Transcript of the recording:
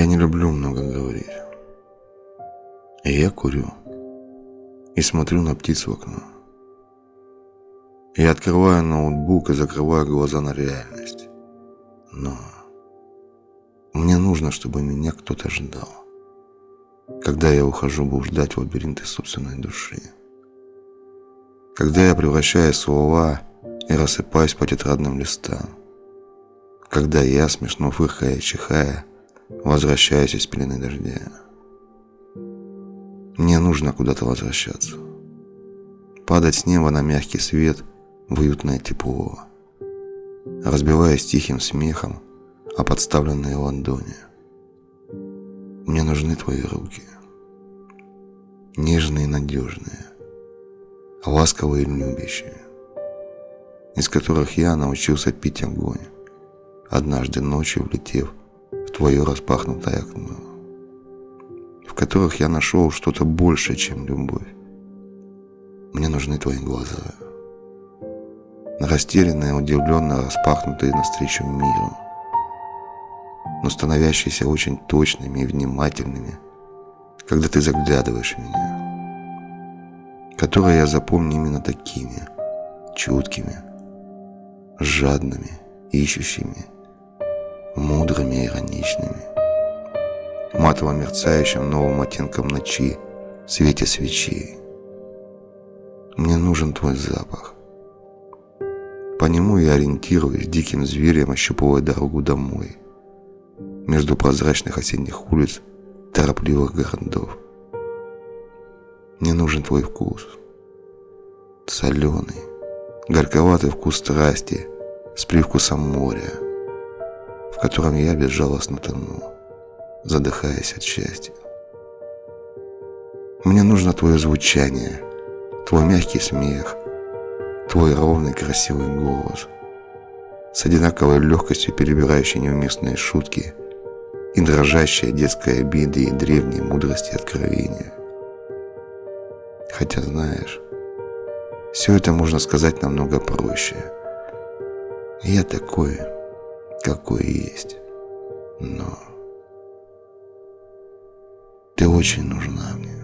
Я не люблю много говорить. И я курю. И смотрю на птиц в окно. Я открываю ноутбук и закрываю глаза на реальность. Но мне нужно, чтобы меня кто-то ждал. Когда я ухожу блуждать в лабиринты собственной души. Когда я превращаю слова и рассыпаюсь по тетрадным листам. Когда я, смешно фыркая и чихая, возвращаюсь из пелены дождя. Мне нужно куда-то возвращаться. Падать с неба на мягкий свет в уютное тепло. Разбиваясь тихим смехом о подставленные ладони. Мне нужны твои руки. Нежные и надежные. Ласковые и любящие. Из которых я научился пить огонь. Однажды ночью влетев твое распахнутое окно, в которых я нашел что-то большее, чем любовь. Мне нужны твои глаза. Растерянные, удивленно распахнутые навстречу миру, но становящиеся очень точными и внимательными, когда ты заглядываешь в меня, которые я запомню именно такими, чуткими, жадными, ищущими, мудрыми и ироничными, матово мерцающим новым оттенком ночи свете свечей. Мне нужен твой запах. По нему я ориентируюсь, диким зверем ощупывая дорогу домой, между прозрачных осенних улиц торопливых городов. Мне нужен твой вкус. Соленый, горьковатый вкус страсти с привкусом моря – в котором я безжалостно тону, задыхаясь от счастья. Мне нужно твое звучание, твой мягкий смех, твой ровный красивый голос, с одинаковой легкостью перебирающий неуместные шутки и дрожащая детская обиды и древние мудрости откровения. Хотя, знаешь, все это можно сказать намного проще. Я такой какой есть. Но ты очень нужна мне.